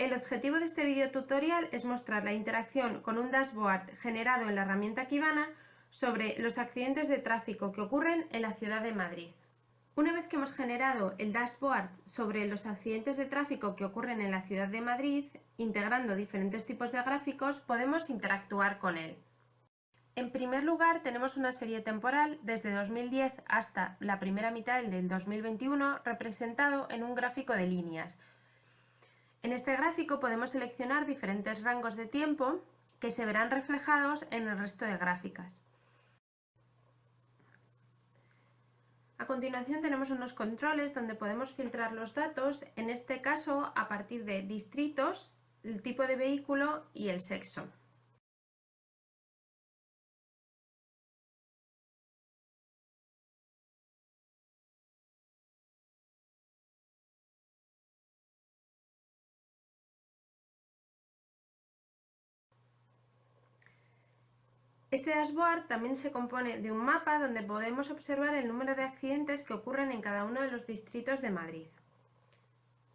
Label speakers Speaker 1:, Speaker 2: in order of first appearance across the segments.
Speaker 1: El objetivo de este video tutorial es mostrar la interacción con un dashboard generado en la herramienta Kibana sobre los accidentes de tráfico que ocurren en la ciudad de Madrid. Una vez que hemos generado el dashboard sobre los accidentes de tráfico que ocurren en la ciudad de Madrid, integrando diferentes tipos de gráficos, podemos interactuar con él. En primer lugar, tenemos una serie temporal desde 2010 hasta la primera mitad del 2021 representado en un gráfico de líneas, en este gráfico podemos seleccionar diferentes rangos de tiempo que se verán reflejados en el resto de gráficas. A continuación tenemos unos controles donde podemos filtrar los datos, en este caso a partir de distritos, el tipo de vehículo y el sexo. Este dashboard también se compone de un mapa donde podemos observar el número de accidentes que ocurren en cada uno de los distritos de Madrid.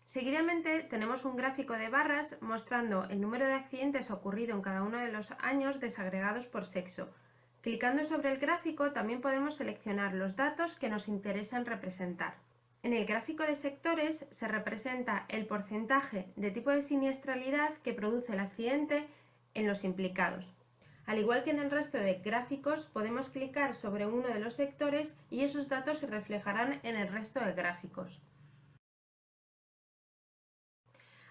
Speaker 1: Seguidamente tenemos un gráfico de barras mostrando el número de accidentes ocurrido en cada uno de los años desagregados por sexo. Clicando sobre el gráfico también podemos seleccionar los datos que nos interesan representar. En el gráfico de sectores se representa el porcentaje de tipo de siniestralidad que produce el accidente en los implicados. Al igual que en el resto de gráficos, podemos clicar sobre uno de los sectores y esos datos se reflejarán en el resto de gráficos.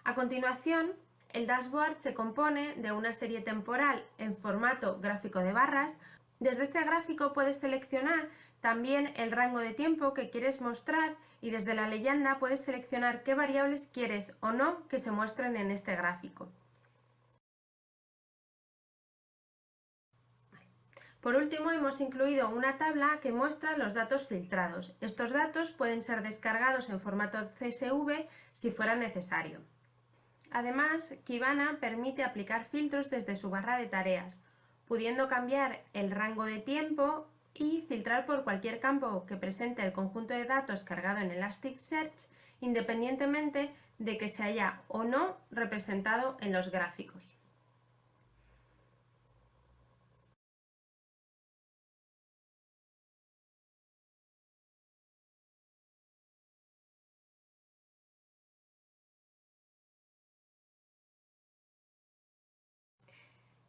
Speaker 1: A continuación, el dashboard se compone de una serie temporal en formato gráfico de barras. Desde este gráfico puedes seleccionar también el rango de tiempo que quieres mostrar y desde la leyenda puedes seleccionar qué variables quieres o no que se muestren en este gráfico. Por último, hemos incluido una tabla que muestra los datos filtrados. Estos datos pueden ser descargados en formato CSV si fuera necesario. Además, Kibana permite aplicar filtros desde su barra de tareas, pudiendo cambiar el rango de tiempo y filtrar por cualquier campo que presente el conjunto de datos cargado en Elasticsearch, independientemente de que se haya o no representado en los gráficos.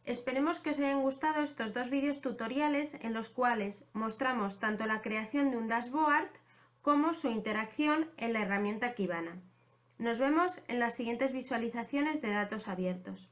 Speaker 1: Esperemos que os hayan gustado estos dos vídeos tutoriales en los cuales mostramos tanto la creación de un dashboard como su interacción en la herramienta Kibana. Nos vemos en las siguientes visualizaciones de datos abiertos.